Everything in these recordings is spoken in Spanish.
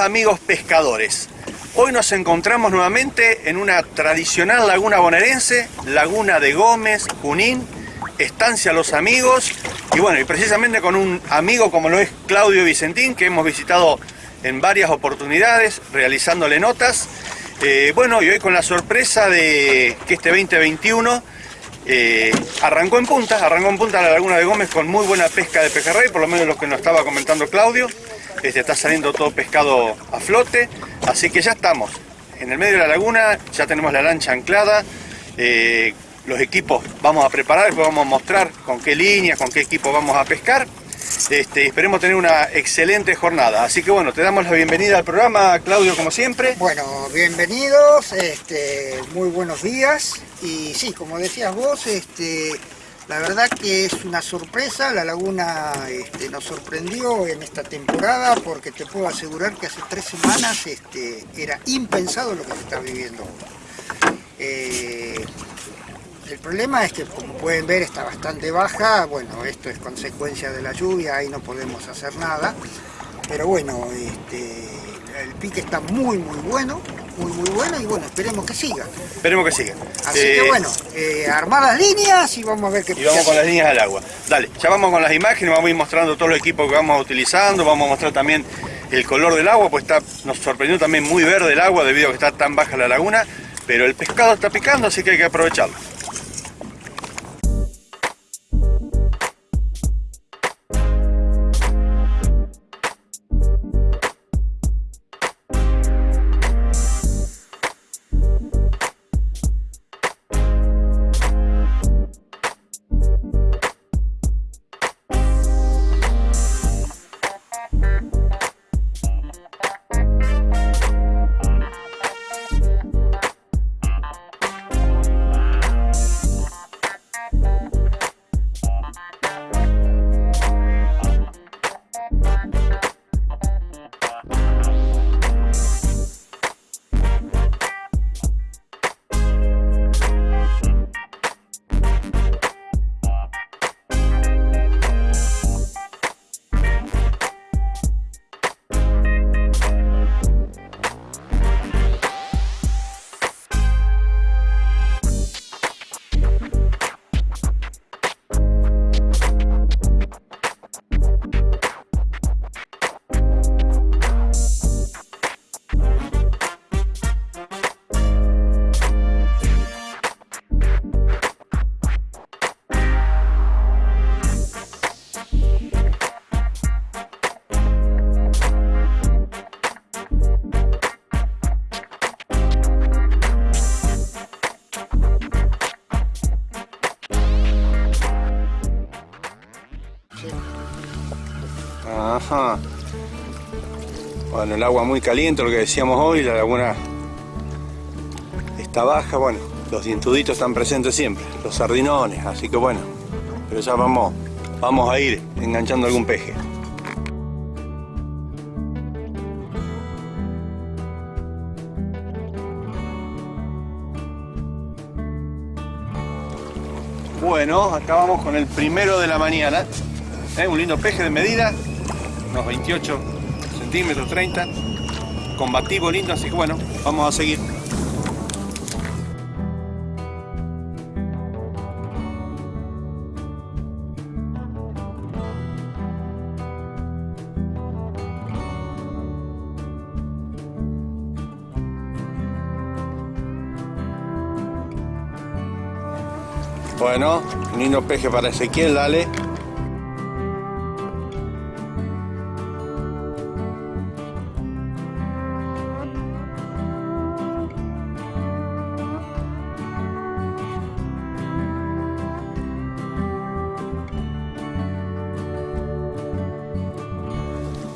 Amigos pescadores. Hoy nos encontramos nuevamente en una tradicional laguna bonaerense, Laguna de Gómez, Junín, Estancia Los Amigos y bueno, y precisamente con un amigo como lo es Claudio Vicentín que hemos visitado en varias oportunidades realizándole notas. Eh, bueno, y hoy con la sorpresa de que este 2021 eh, arrancó en punta, arrancó en punta la Laguna de Gómez con muy buena pesca de pejerrey, por lo menos lo que nos estaba comentando Claudio. Este, está saliendo todo pescado a flote, así que ya estamos en el medio de la laguna, ya tenemos la lancha anclada, eh, los equipos vamos a preparar, después vamos a mostrar con qué líneas, con qué equipo vamos a pescar. Este, esperemos tener una excelente jornada. Así que bueno, te damos la bienvenida al programa, Claudio, como siempre. Bueno, bienvenidos, este, muy buenos días. Y sí, como decías vos, este, la verdad que es una sorpresa, la laguna este, nos sorprendió en esta temporada porque te puedo asegurar que hace tres semanas este, era impensado lo que se está viviendo. Eh, el problema es que, como pueden ver, está bastante baja. Bueno, esto es consecuencia de la lluvia, ahí no podemos hacer nada. Pero bueno, este, el pique está muy, muy bueno, muy, muy bueno y bueno, esperemos que siga. Esperemos que siga. Así que Eh, bueno, eh, armar las líneas y vamos a ver qué Y vamos con las líneas del agua. Dale, ya vamos con las imágenes, vamos a ir mostrando todos los equipos que vamos utilizando, vamos a mostrar también el color del agua, pues está, nos sorprendió también muy verde el agua debido a que está tan baja la laguna, pero el pescado está picando, así que hay que aprovecharlo. El agua muy caliente, lo que decíamos hoy, la laguna está baja, bueno, los dientuditos están presentes siempre, los sardinones, así que bueno, pero ya vamos, vamos a ir enganchando algún peje. Bueno, acá vamos con el primero de la mañana. ¿eh? Un lindo peje de medida, unos 28 centímetros, 30. Combativo lindo, así que bueno, vamos a seguir. Bueno, lindo peje para Ezequiel, dale.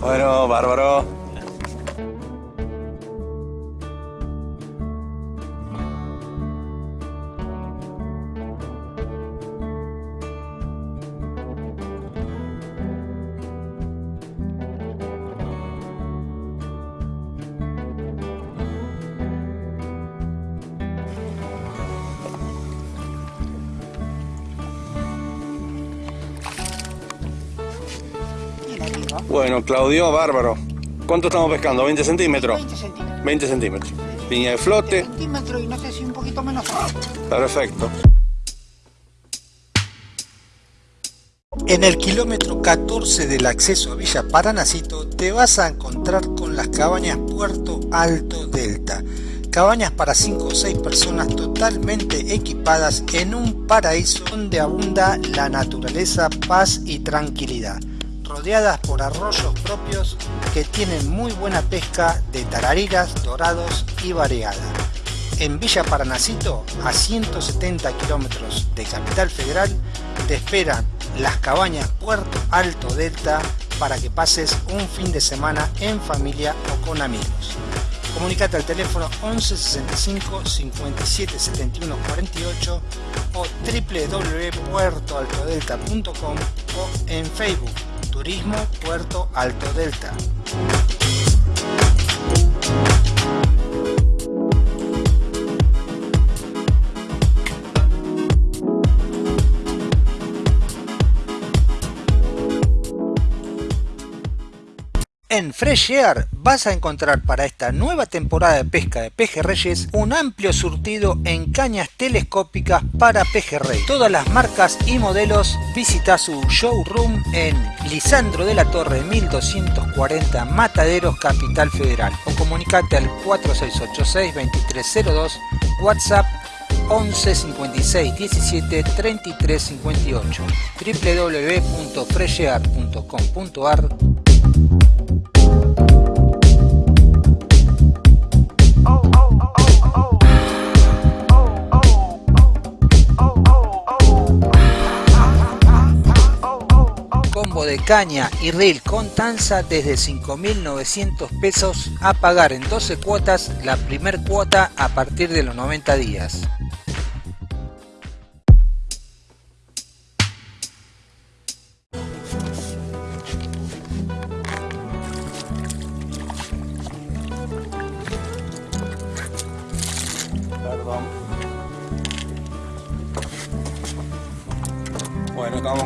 Bueno, bárbaro. Bueno, Claudio, bárbaro. ¿Cuánto estamos pescando? ¿20 centímetros? 20 centímetros. 20 centímetros. Línea de flote. centímetros y no sé si un poquito menos. Perfecto. En el kilómetro 14 del acceso a Villa Paranacito te vas a encontrar con las cabañas Puerto Alto Delta. Cabañas para 5 o 6 personas totalmente equipadas en un paraíso donde abunda la naturaleza, paz y tranquilidad. Rodeadas por arroyos propios que tienen muy buena pesca de tarariras, dorados y variada. En Villa Paranacito, a 170 kilómetros de Capital Federal, te esperan las cabañas Puerto Alto Delta para que pases un fin de semana en familia o con amigos. Comunicate al teléfono 11 65 57 71 48 o www.puertoaltodelta.com o en Facebook Turismo Puerto Alto Delta. En Fresh vas a encontrar para esta nueva temporada de pesca de pejerreyes un amplio surtido en cañas telescópicas para pejerrey. Todas las marcas y modelos visita su showroom en Lisandro de la Torre 1240 Mataderos Capital Federal o comunicate al 4686 2302 WhatsApp 11 56 17 33 58 www.freshear.com.ar de caña y reel con tanza desde 5.900 pesos a pagar en 12 cuotas la primer cuota a partir de los 90 días.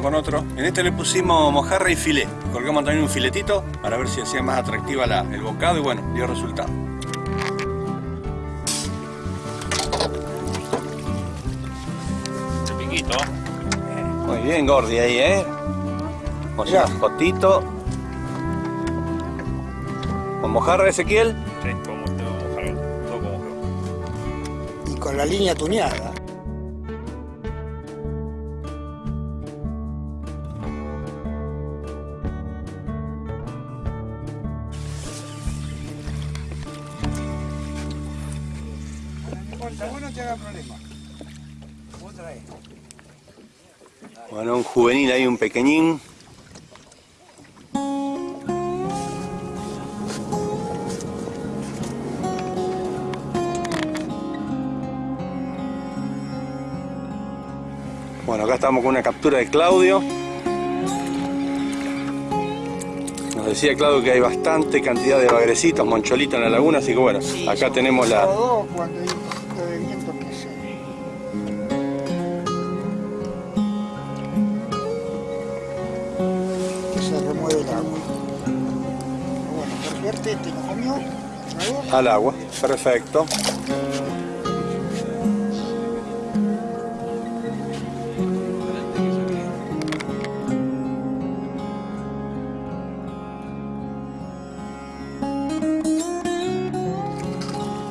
Con otro. En este le pusimos mojarra y filé. Colgamos también un filetito para ver si hacía más atractiva la- el bocado y bueno, dio resultado. Piquito. Muy bien, Gordi, ahí, ¿eh? O sea, Jotito. ¿Con mojarra, Ezequiel? Sí, como te vamos a mojar. Todo como que. Y con la línea tuneada. Bueno, un juvenil ahí, un pequeñín. Bueno, acá estamos con una captura de Claudio. Nos decía Claudio que hay bastante cantidad de bagrecitos, moncholitos en la laguna, así que bueno, acá tenemos la, al agua. Perfecto.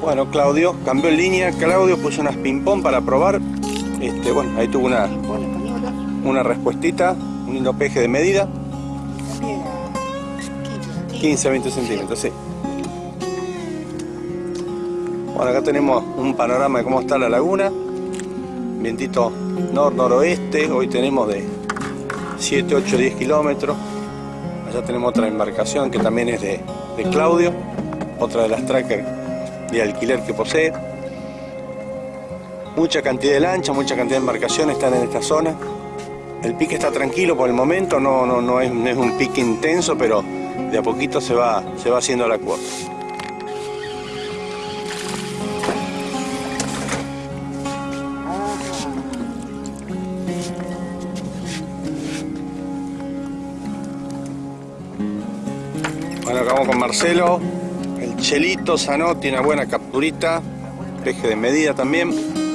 Bueno, Claudio cambió en línea. Claudio puso unas ping-pong para probar. Este, bueno, ahí tuvo una, una respuestita, un lindo peje de medida, también a 15 15 20 centímetros, sí. Bueno, acá tenemos un panorama de cómo está la laguna. Vientito nor-noroeste, hoy tenemos de 7, 8, 10 kilómetros. Allá tenemos otra embarcación que también es de, de Claudio, otra de las trackers de alquiler que posee. Mucha cantidad de lanchas, mucha cantidad de embarcaciones están en esta zona. El pique está tranquilo por el momento, no, no, no, es, no es un pique intenso, pero de a poquito se va, se va haciendo la cuota. Marcelo. El Chelito Zanotti, una buena capturita. Peje de medida también.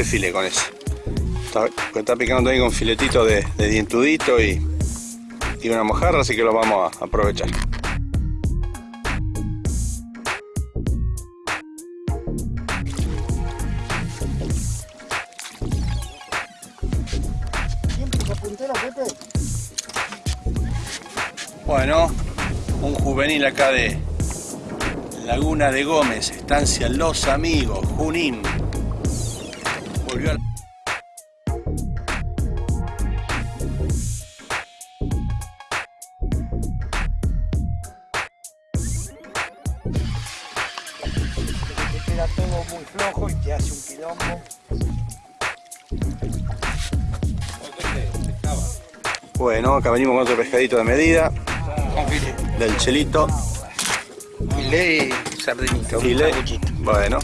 Hacer file con eso. Está, picando también con filetito de, de dientudito y, y una mojarra, así que lo vamos a aprovechar. Bueno, un juvenil acá de Laguna de Gómez, estancia Los Amigos, Junín. Volvió a... Te queda todo muy flojo y te hace un quilombo. Bueno, acá venimos con otro pescadito de medida, del Chelito. Filé un Filé. Bueno.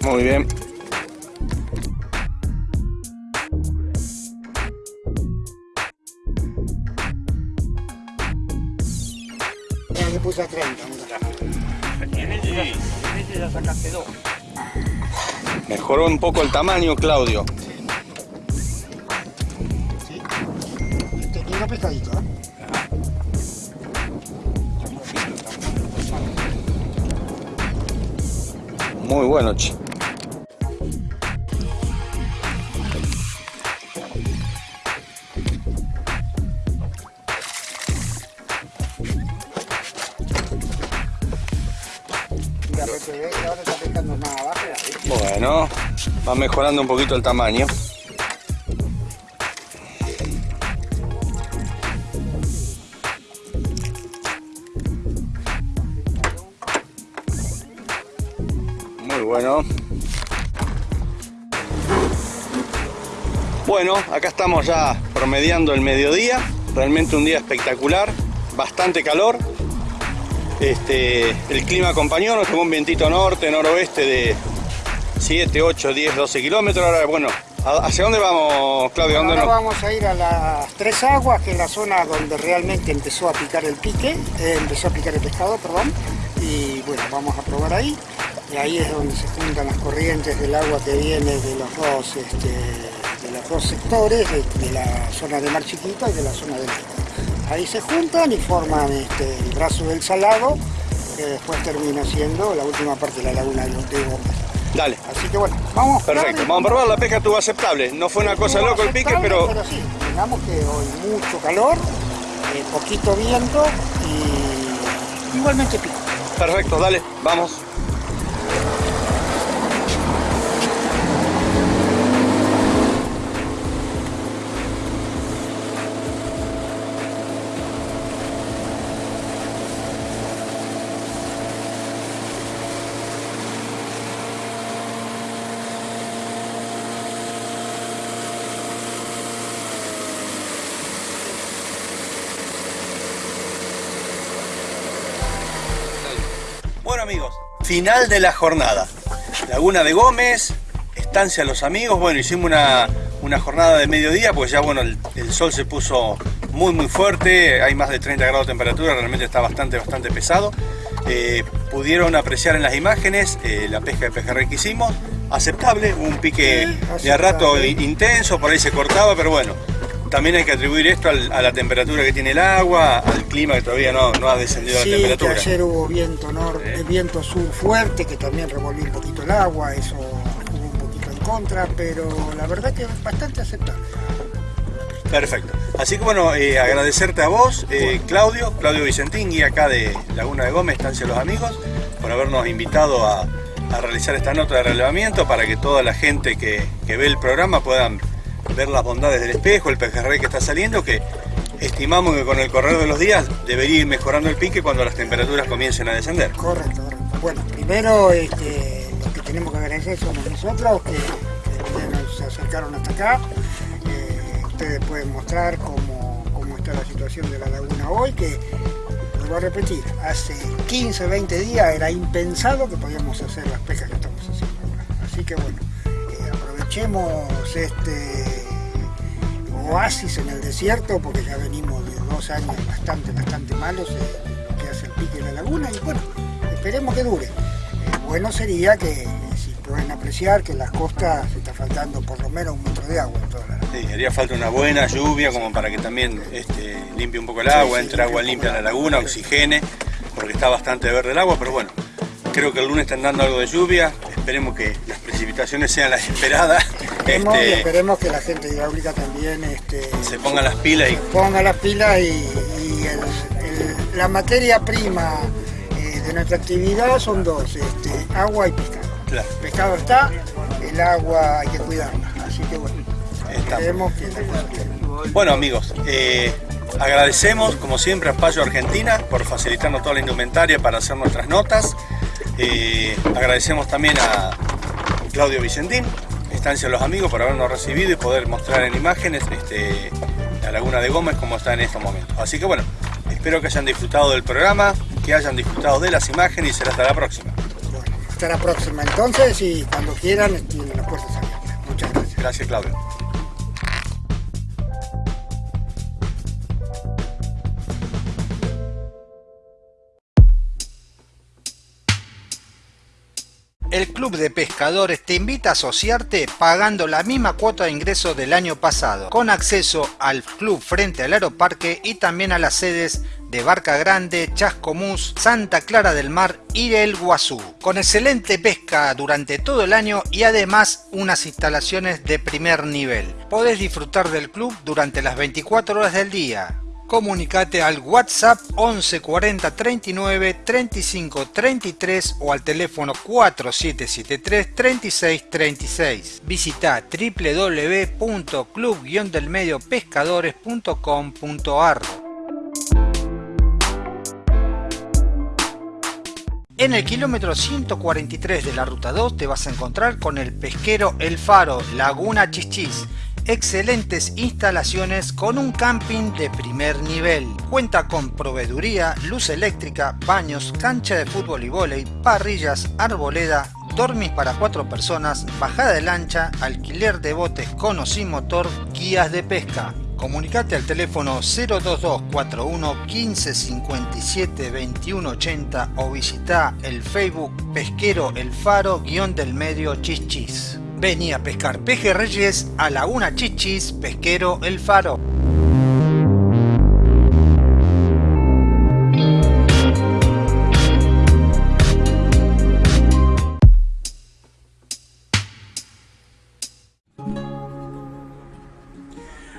Muy bien. Mejoró un poco el tamaño, Claudio. Te queda pescadito, ¿eh? Muy bueno, che. Va mejorando un poquito el tamaño. Muy bueno. Bueno, acá estamos ya promediando el mediodía. Realmente un día espectacular. Bastante calor. Este, el clima acompañó, nos tomó un vientito norte, noroeste de 7, 8, 10, 12 kilómetros. Ahora, bueno, ¿a- ¿hacia dónde vamos, Claudio? ¿A ¿Dónde Ahora nos- vamos a ir a las Tres Aguas, que es la zona donde realmente empezó a picar el pique, eh, empezó a picar el pescado, perdón. Y bueno, vamos a probar ahí. Y ahí es donde se juntan las corrientes del agua que viene de los dos, este, de los dos sectores, de, de la zona de Mar Chiquita y de la zona del. Ahí se juntan y forman este, el brazo del salado, que después termina siendo la última parte de la laguna de los de. Dale, Así que bueno, vamos perfecto. Vamos a probar, la pesca estuvo aceptable. No fue una cosa loco el pique, pero Pero sí, digamos que hoy mucho calor, eh, poquito viento y igualmente pico. perfecto, dale, vamos. Final de la jornada. Laguna de Gómez, estancia Los Amigos. Bueno, hicimos una, una jornada de mediodía, pues ya bueno, el, el sol se puso muy muy fuerte, hay más de 30 grados de temperatura, realmente está bastante bastante pesado. Eh, pudieron apreciar en las imágenes eh, la pesca de pejerrey que hicimos, aceptable, un pique de a rato intenso, por ahí se cortaba, pero bueno, también hay que atribuir esto al- a la temperatura que tiene el agua, al clima que todavía no, no ha descendido Sí, la que temperatura. ayer hubo viento, nor- eh, viento sur fuerte que también revolvió un poquito el agua, eso jugó un poquito en contra, pero la verdad que es bastante aceptable. Perfecto. Así que bueno, eh, agradecerte a vos, eh, Claudio, Claudio Vicentín, guía acá de Laguna de Gómez, Estancia los Amigos, por habernos invitado a, a realizar esta nota de relevamiento para que toda la gente que, que ve el programa puedan ver las bondades del espejo, el pejerrey que está saliendo, que estimamos que con el correr de los días debería ir mejorando el pique cuando las temperaturas comiencen a descender. Correcto, correcto. Bueno, primero este, que tenemos que agradecer somos nosotros que, que nos acercaron hasta acá. Eh, ustedes pueden mostrar cómo, cómo está la situación de la laguna hoy, que vuelvo a repetir, hace 15, 20 días era impensado que podíamos hacer las pescas que estamos haciendo ahora. Así que bueno, eh, aprovechemos este oasis en el desierto porque ya venimos de dos años bastante, bastante malos eh, lo que hace el pique de la laguna y bueno, esperemos que dure. Eh, bueno sería que eh, si pueden apreciar que en las costas se está faltando por lo menos un metro de agua en toda la laguna. Sí, haría falta una buena lluvia como para que también este, limpie un poco el agua, sí, entre agua limpia en la laguna, oxigene, porque está bastante verde el agua, pero bueno, creo que el lunes están dando algo de lluvia, esperemos que las precipitaciones sean las esperadas, Esperemos, y este, esperemos que la gente hidráulica también este, se pongan las pilas y ponga las pilas y, y el- el- la materia prima eh, de nuestra actividad son dos, este, agua y pescado. claro, El pescado está, el agua hay que cuidarla, así que bueno, esperemos que la cosa. Bueno amigos, eh, agradecemos como siempre a Payo Argentina por facilitarnos toda la indumentaria para hacer nuestras notas. Eh, agradecemos también a Claudio Vicentín, Estancia los Amigos, por habernos recibido y poder mostrar en imágenes este, la Laguna de Gómez como está en estos momentos. Así que bueno, espero que hayan disfrutado del programa, que hayan disfrutado de las imágenes y será hasta la próxima. Bueno, hasta la próxima entonces y cuando quieran tienen las puertas abiertas. Muchas gracias. Gracias Claudio. Club de Pescadores te invita a asociarte pagando la misma cuota de ingreso del año pasado, con acceso al club frente al Aeroparque y también a las sedes de Barca Grande, Chascomús, Santa Clara del Mar y El Guazú, con excelente pesca durante todo el año y además unas instalaciones de primer nivel. Podés disfrutar del club durante las 24 horas del día, Comunicate al WhatsApp 11 40 39 35 33 o al teléfono 4773 36 36. Visita www.club-delmediopescadores.com.ar En el kilómetro 143 de la ruta 2 te vas a encontrar con el pesquero El Faro, Laguna Chichis. Excelentes instalaciones con un camping de primer nivel. Cuenta con proveeduría, luz eléctrica, baños, cancha de fútbol y vóley, parrillas, arboleda, dormis para cuatro personas, bajada de lancha, alquiler de botes con o sin motor, guías de pesca. Comunicate al teléfono 02241 15 57 21 80 o visita el Facebook Pesquero El Faro guion del medio Chichis. Vení a pescar pejerreyes a Laguna Chichis Pesquero El Faro.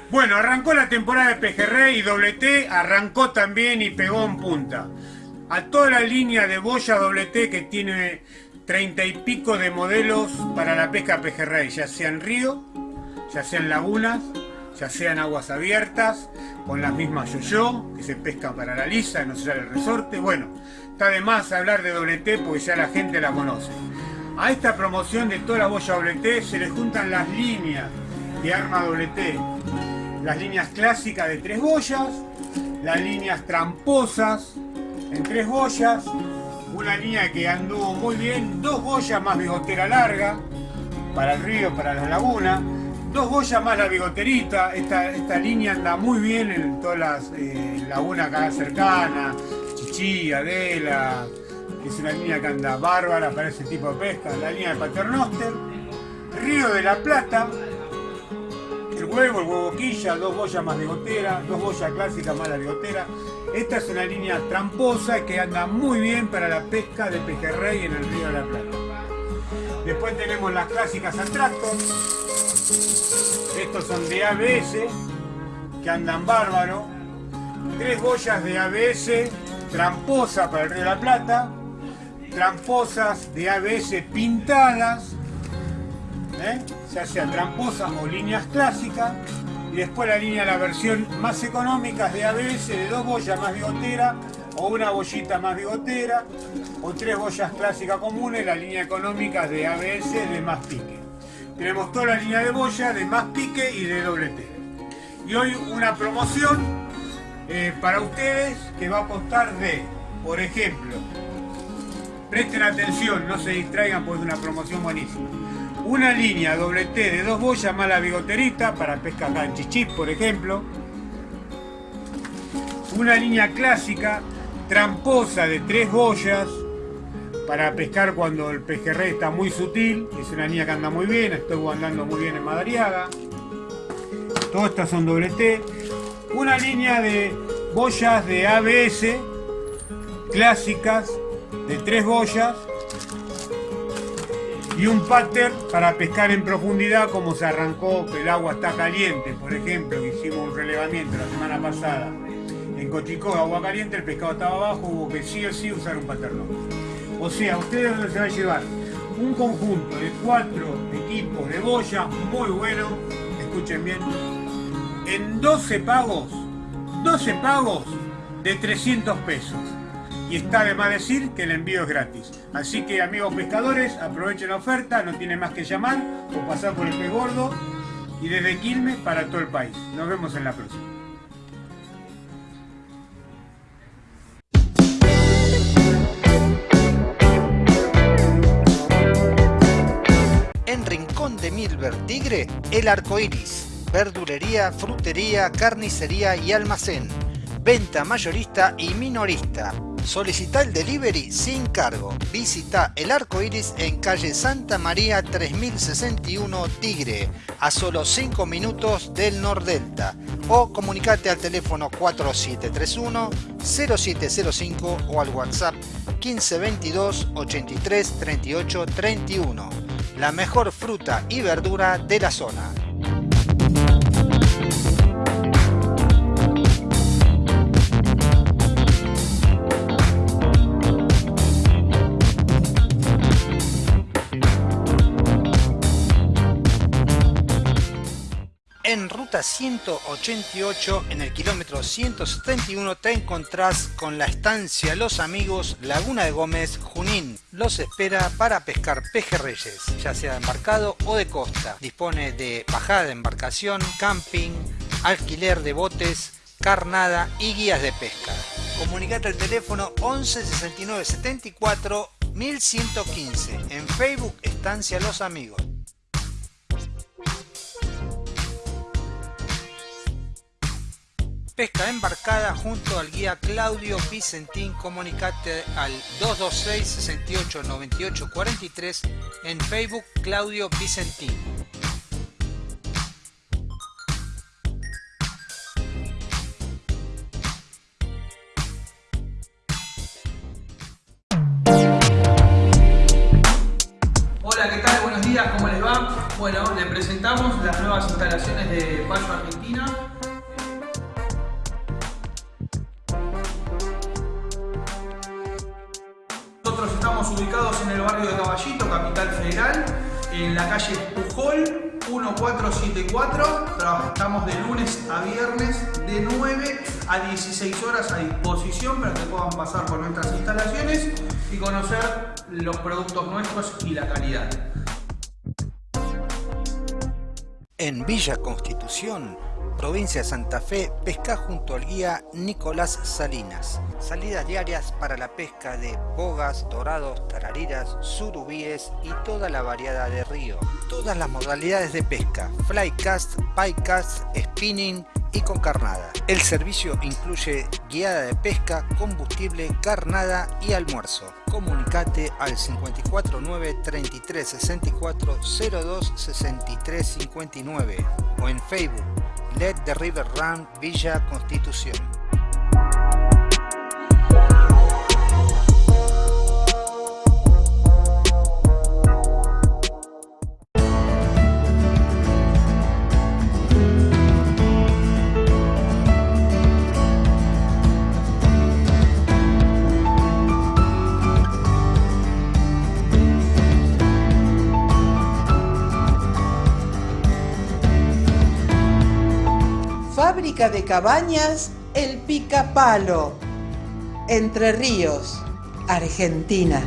Bueno, arrancó la temporada de Pejerrey y Doble T arrancó también y pegó en punta. A toda la línea de boya Doble T que tiene treinta y pico de modelos para la pesca Pejerrey, ya sea en río, ya sea en lagunas, ya sea en aguas abiertas, con las mismas yo-yo, que se pescan para la lisa, no se sale el resorte. Bueno, está de más hablar de Doble T porque ya la gente la conoce. A esta promoción de toda la boya Doble se le juntan las líneas de arma Doble T las líneas clásicas de tres boyas, las líneas tramposas en tres boyas, una línea que anduvo muy bien, dos boyas más bigotera larga para el río, para la laguna, dos boyas más la bigoterita, esta, esta línea anda muy bien en todas las eh, lagunas acá cercanas, Chichí, Adela, que es una línea que anda bárbara para ese tipo de pesca, la línea de Paternoster, Río de la Plata, el huevo, el huevo quilla, dos boyas más bigotera, dos boyas clásicas más la bigotera. Esta es una línea tramposa que anda muy bien para la pesca de pejerrey en el río de la Plata. Después tenemos las clásicas Atractor. Estos son de ABS, que andan bárbaro. Tres boyas de ABS tramposa para el río de la Plata. Tramposas de ABS pintadas ¿eh? ya sea tramposas o líneas clásicas, y después la línea, la versión más económica de ABS, de dos boyas más bigotera, o una bollita más bigotera, o tres boyas clásicas comunes, la línea económica de ABS de más pique. Tenemos toda la línea de boya de más pique y de doble T. Y hoy una promoción eh, para ustedes que va a costar de, por ejemplo, presten atención, no se distraigan porque es una promoción buenísima una línea doble T de dos boyas más la bigoterita para pesca acá en Chichip, por ejemplo. Una línea clásica tramposa de tres boyas para pescar cuando el pejerrey está muy sutil. Es una línea que anda muy bien, estuvo andando muy bien en Madariaga. Todas estas son doble T. Una línea de boyas de ABS clásicas de tres boyas y un pattern para pescar en profundidad como se arrancó que el agua está caliente, por ejemplo, que hicimos un relevamiento la semana pasada en Cochicó, agua caliente, el pescado estaba abajo, hubo que sí o sí usar un pattern. O sea, ustedes se va a llevar un conjunto de cuatro equipos de boya muy bueno, escuchen bien, en 12 pagos, 12 pagos de 300 pesos y está de más decir que el envío es gratis. Así que amigos pescadores, aprovechen la oferta, no tienen más que llamar o pasar por el pez gordo y desde Quilmes para todo el país. Nos vemos en la próxima. En Rincón de Milver Tigre, el arco iris. Verdulería, frutería, carnicería y almacén. Venta mayorista y minorista Solicita el delivery sin cargo. Visita el arco iris en calle Santa María 3061 Tigre, a solo 5 minutos del Nordelta. O comunicate al teléfono 4731 0705 o al WhatsApp 1522 83 38 31. La mejor fruta y verdura de la zona. En ruta 188, en el kilómetro 171, te encontrás con la estancia Los Amigos Laguna de Gómez, Junín. Los espera para pescar pejerreyes, ya sea embarcado o de costa. Dispone de bajada de embarcación, camping, alquiler de botes, carnada y guías de pesca. Comunicate al teléfono 11 69 74 1115. En Facebook, Estancia Los Amigos. Pesca embarcada junto al guía Claudio Vicentín. Comunicate al 226 68 98 43 en Facebook Claudio Vicentín. Hola, ¿qué tal? Buenos días, ¿cómo les va? Bueno, le presentamos las nuevas instalaciones de Payo Argentina en la calle Pujol 1474. Trabajamos de lunes a viernes de 9 a 16 horas a disposición para que puedan pasar por nuestras instalaciones y conocer los productos nuestros y la calidad. En Villa Constitución provincia Santa Fe, pesca junto al guía Nicolás Salinas. Salidas diarias para la pesca de bogas, dorados, tarariras, surubíes y toda la variedad de río. Todas las modalidades de pesca, flycast, piecast, spinning y con carnada. El servicio incluye guiada de pesca, combustible, carnada y almuerzo. Comunicate al 549 33 64 02 63 59 o en Facebook Let the River Run Villa Constitución. Fábrica de cabañas El Picapalo, Entre Ríos, Argentina.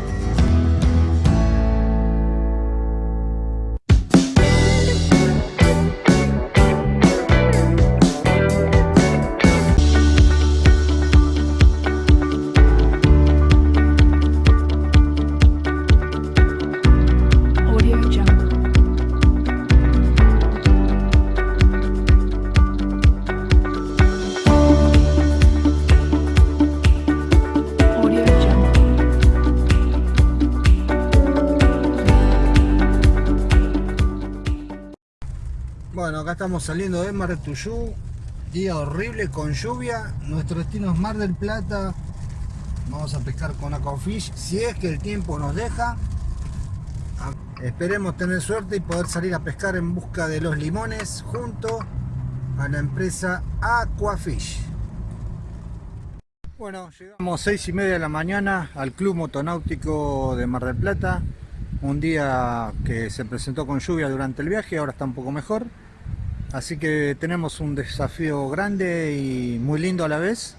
Saliendo de Mar de Tuyú, día horrible con lluvia. Nuestro destino es Mar del Plata. Vamos a pescar con Aquafish, si es que el tiempo nos deja. Esperemos tener suerte y poder salir a pescar en busca de los limones junto a la empresa Aquafish. Bueno, llegamos 6 y media de la mañana al Club Motonáutico de Mar del Plata. Un día que se presentó con lluvia durante el viaje, ahora está un poco mejor. Así que tenemos un desafío grande y muy lindo a la vez.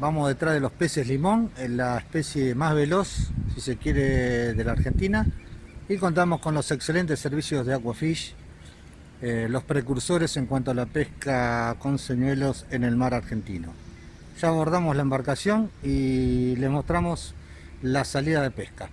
Vamos detrás de los peces limón, la especie más veloz, si se quiere, de la Argentina. Y contamos con los excelentes servicios de Aquafish, eh, los precursores en cuanto a la pesca con señuelos en el mar argentino. Ya abordamos la embarcación y les mostramos la salida de pesca.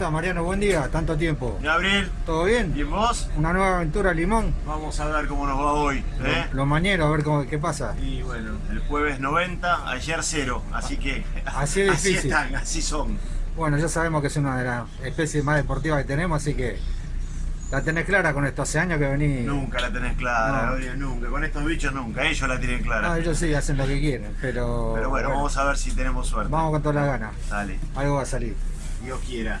Estás Mariano? Buen día, tanto tiempo. Gabriel, ¿Todo bien? ¿y vos? Una nueva aventura Limón. Vamos a ver cómo nos va hoy. ¿eh? Los mañeros, a ver cómo, qué pasa. Y bueno, el jueves 90, ayer 0, así que Así es así difícil. están, así son. Bueno, ya sabemos que es una de las especies más deportivas que tenemos, así que la tenés clara con esto. Hace años que venís. Nunca la tenés clara, No. Gabriel, nunca. Con estos bichos nunca, ellos la tienen clara. No, ellos sí hacen lo que quieren, pero. Pero bueno, vamos a ver si tenemos suerte. vamos con todas las ganas. Dale, Algo va a salir. Dios quiera.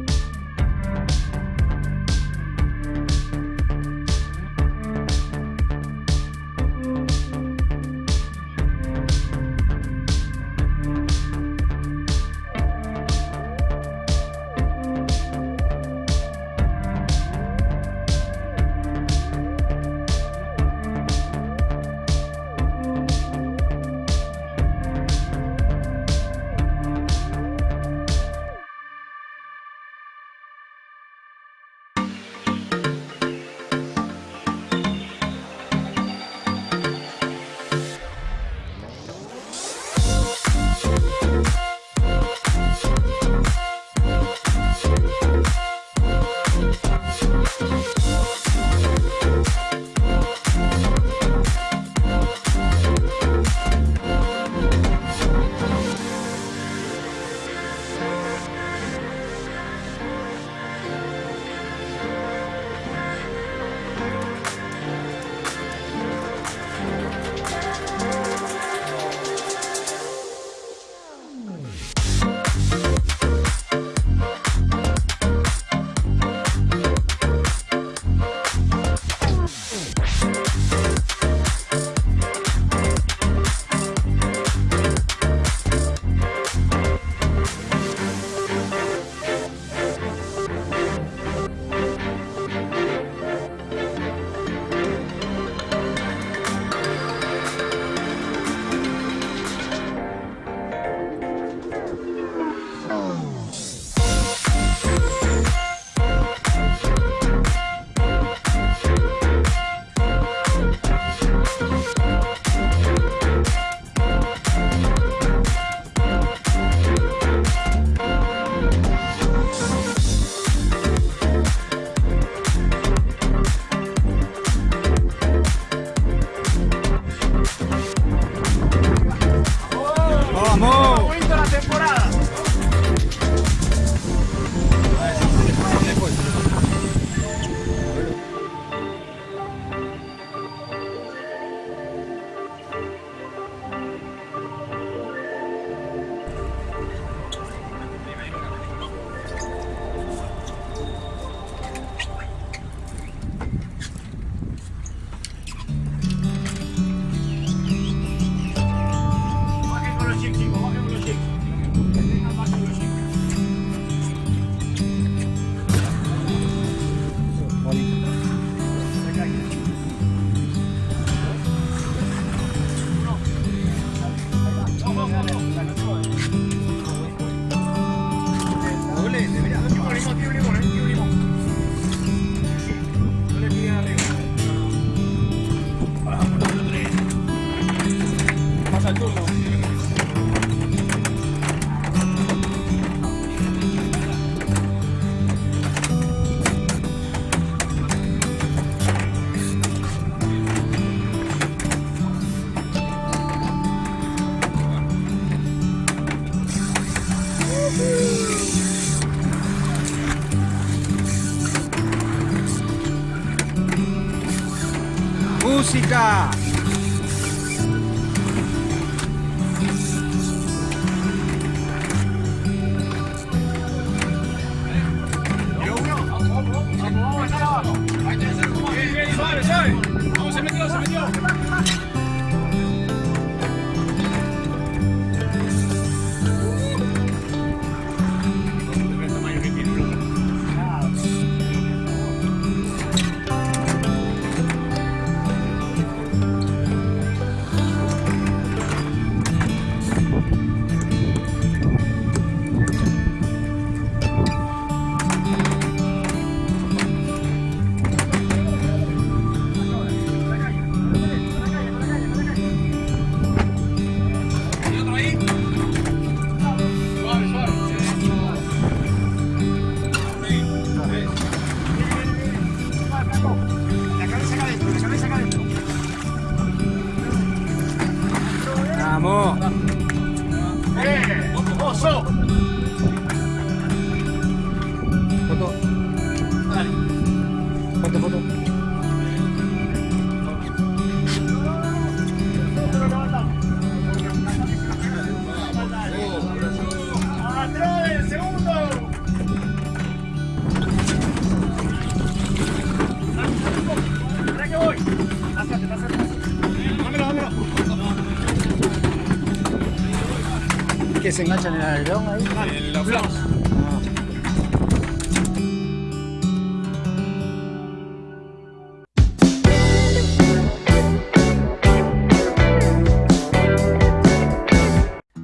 se enganchan en el alerón ahí? Los flaps.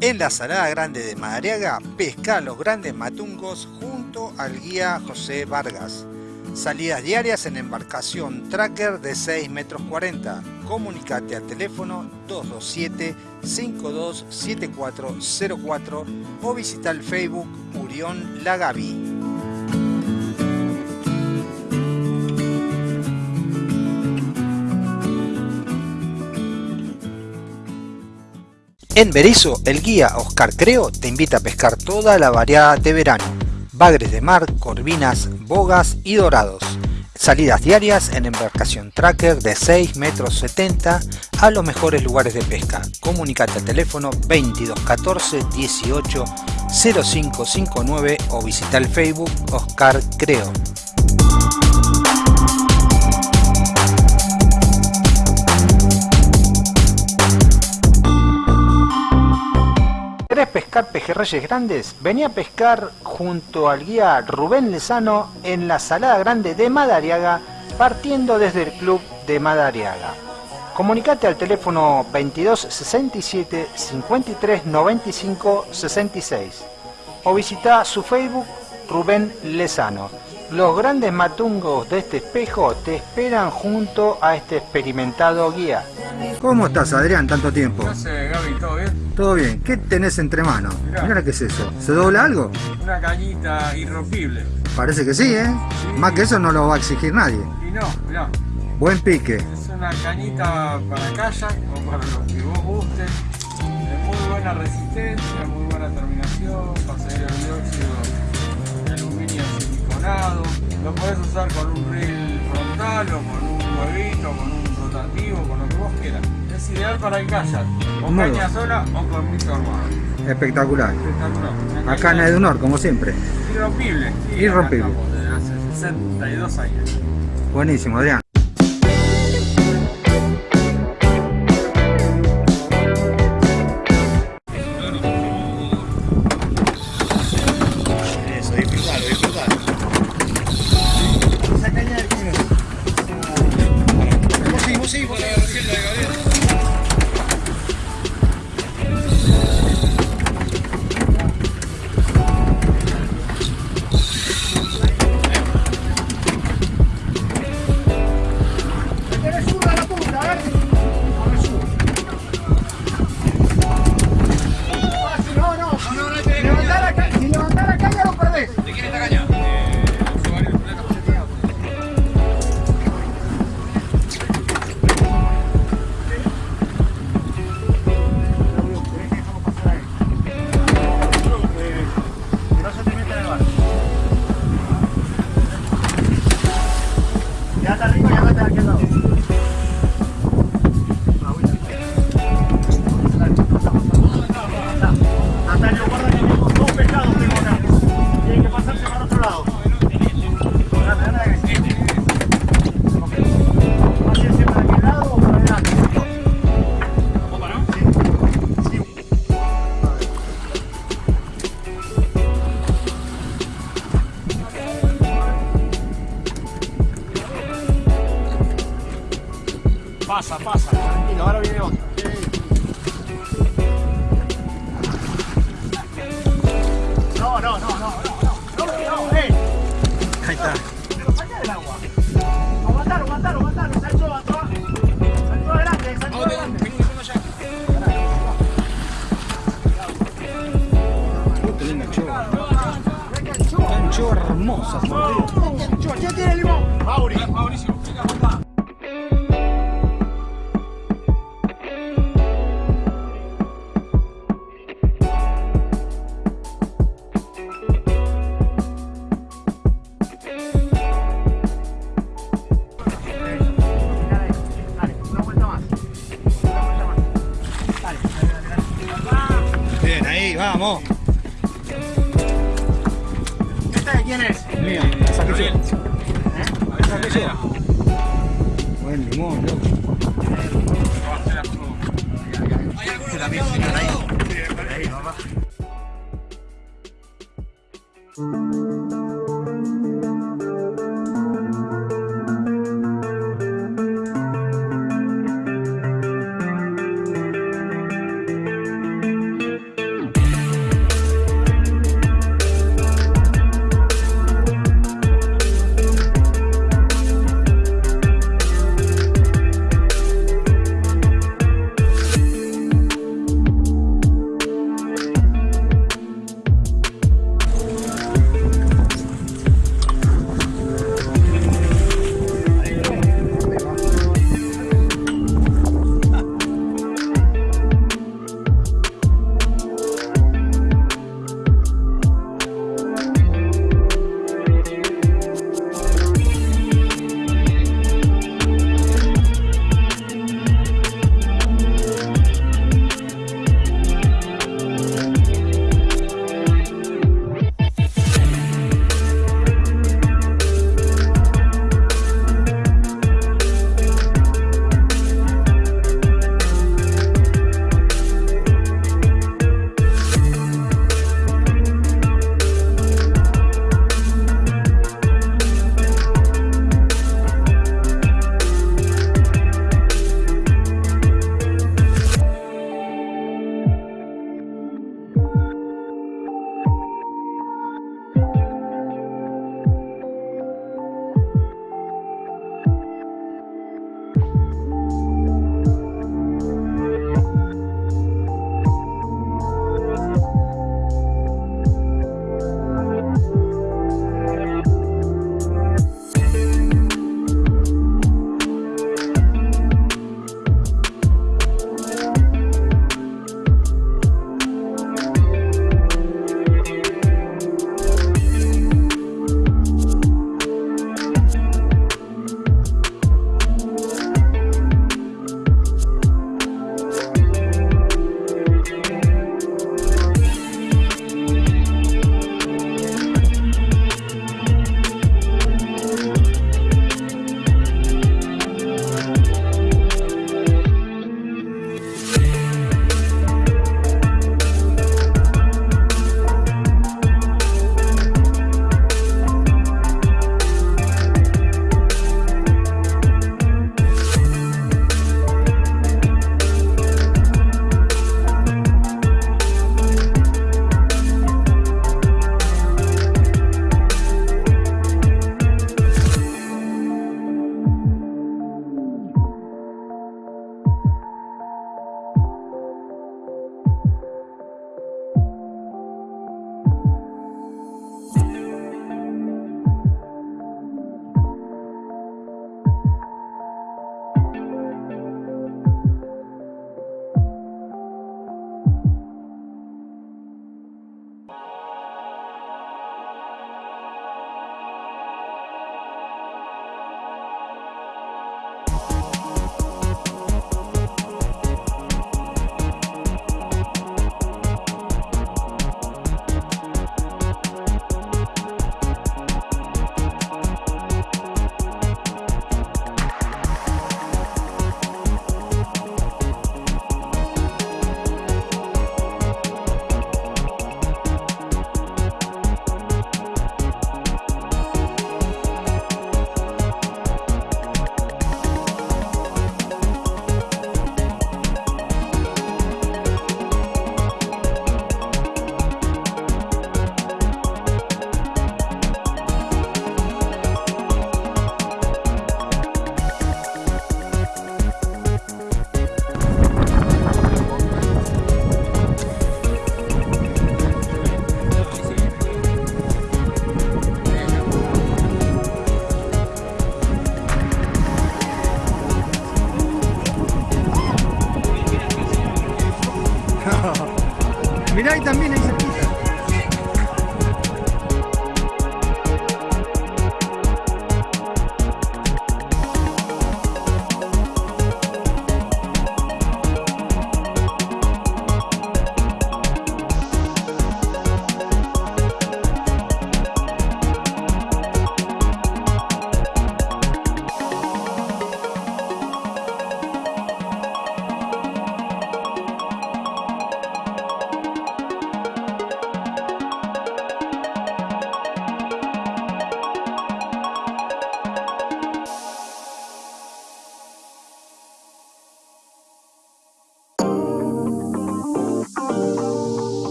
En la Salada Grande de Madariaga, pesca los grandes matungos junto al guía José Vargas. Salidas diarias en embarcación tracker de 6 metros 40. Comunicate al teléfono 227-527404 o visita el Facebook Murión Lagavi. En Berizo, el guía Oscar Creo te invita a pescar toda la variedad de verano. Bagres de mar, corvinas, bogas y dorados. Salidas diarias en embarcación tracker de 6 metros 70 a los mejores lugares de pesca. Comunicate al teléfono 2214 18 0559 o visita el Facebook Oscar Creo. Pescar pejerreyes grandes? Vení a pescar junto al guía Rubén Lezano en la Salada Grande de Madariaga, partiendo desde el club de Madariaga. Comunicate al teléfono 22 67 53 95 66 o visita su Facebook Rubén Lezano. Los grandes matungos de este espejo te esperan junto a este experimentado guía. ¿Cómo estás, Adrián? Tanto tiempo. No sé, Gaby, ¿todo bien? Todo bien. ¿Qué tenés entre manos? Mirá. Mira qué es eso. ¿Se dobla algo? Una cañita irrompible. Parece que sí, ¿eh? Más que eso no lo va a exigir nadie. Y no, mirá, Buen pique. es una cañita para kayak o para lo que vos guste. De muy buena resistencia, muy buena terminación, pasaría el dióxido Lo podés usar con un reel frontal o con un huevito, con un rotativo, con lo que vos quieras. Es ideal para el kayak, con caña sola o con mito armado. Espectacular. Espectacular. Acá en Edunor, como siempre. Irrompible. sí, Irrompible. desde hace 62 años. Buenísimo, Adrián.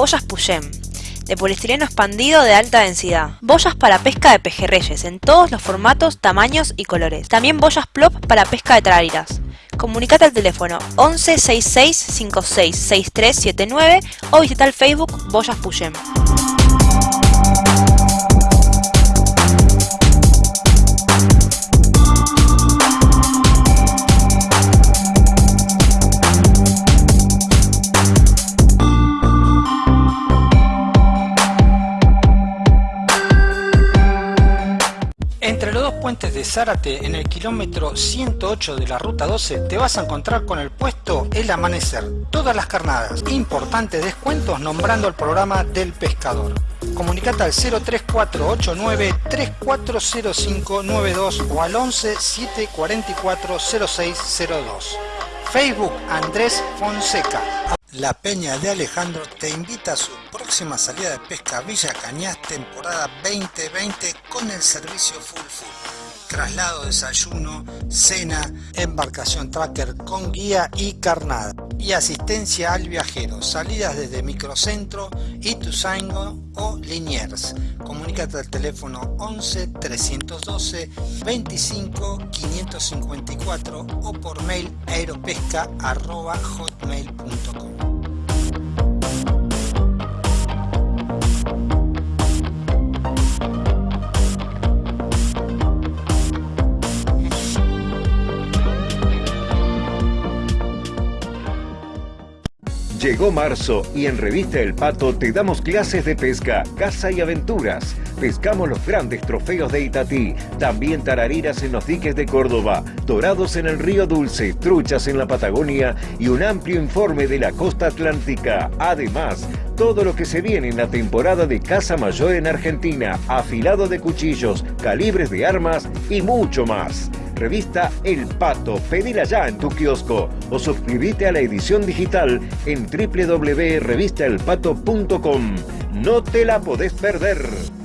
Boyas Puyem, de poliestireno expandido de alta densidad. Boyas para pesca de pejerreyes en todos los formatos, tamaños y colores. También boyas plop para pesca de tarariras. Comunicate al teléfono 11 66 56 6379 o visita el Facebook Boyas Puyem. Puentes de Zárate, en el kilómetro 108 de la ruta 12, te vas a encontrar con el puesto El Amanecer. Todas las carnadas. Importantes descuentos nombrando el programa del pescador. Comunicate al 03489 340592 o al 11 744 0602. Facebook Andrés Fonseca. La Peña de Alejandro te invita a su próxima salida de pesca Villa Cañas temporada 2020 con el servicio Full Full. Traslado, desayuno, cena, embarcación tracker con guía y carnada. Y asistencia al viajero. Salidas desde Microcentro, Ituzaingo o Liniers. Comunícate al teléfono 11 312 25 554 o por mail aeropesca.hotmail.com. Llegó marzo y en Revista El Pato te damos clases de pesca, caza y aventuras. Pescamos los grandes trofeos de Itatí, también tarariras en los diques de Córdoba, dorados en el río Dulce, truchas en la Patagonia y un amplio informe de la costa atlántica. Además, todo lo que se viene en la temporada de caza mayor en Argentina, afilado de cuchillos, calibres de armas y mucho más. Revista El Pato, pedila ya en tu kiosco o suscríbete a la edición digital en www.revistaelpato.com. No te la podés perder.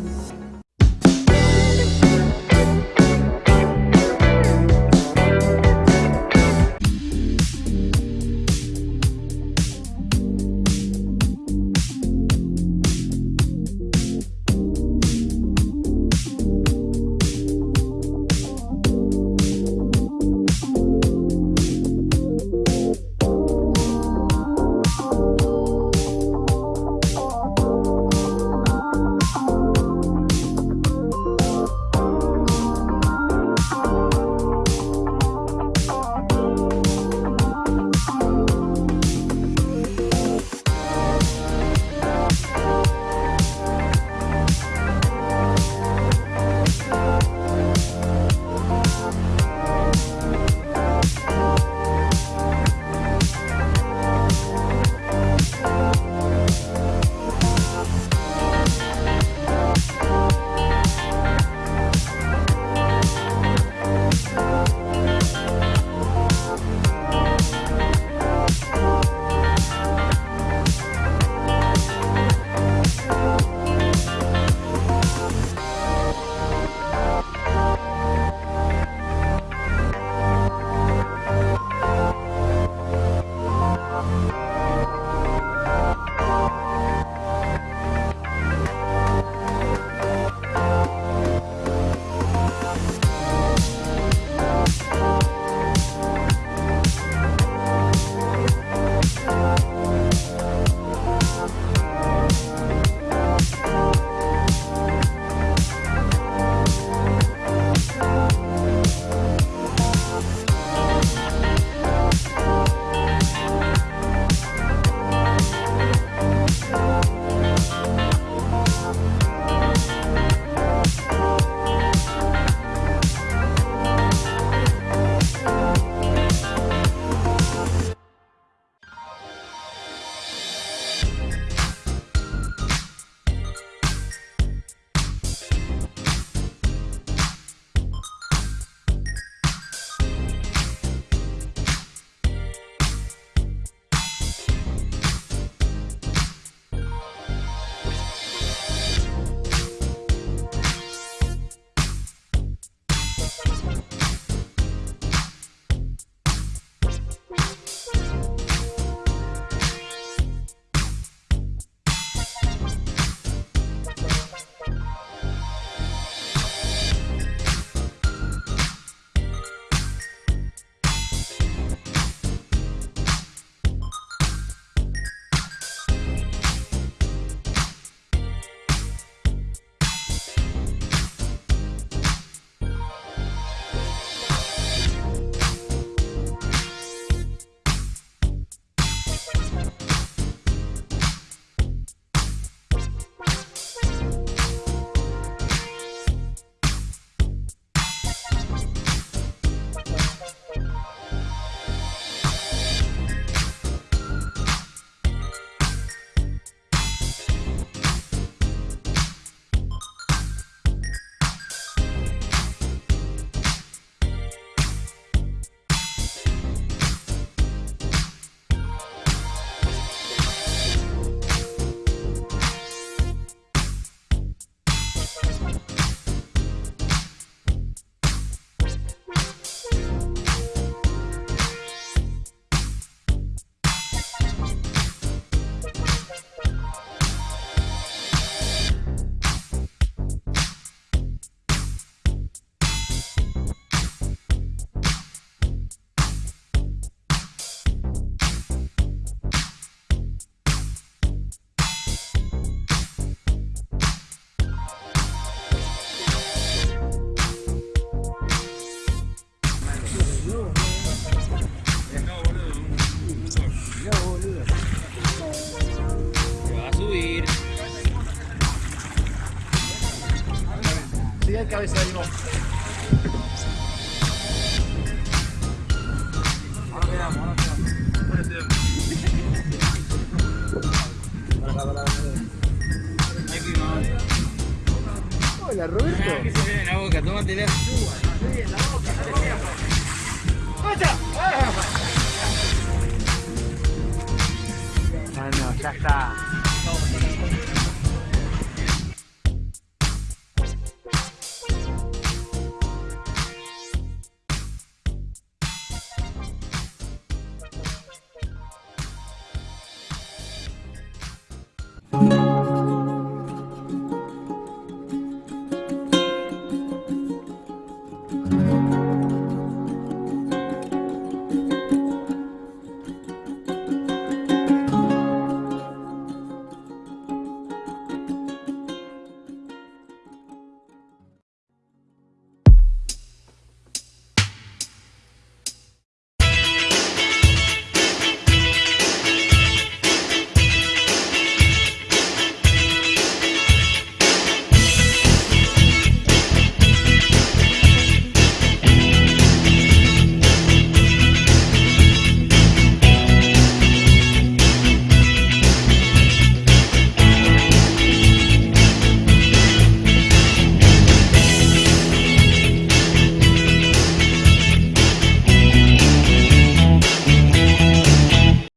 Sería cabeza de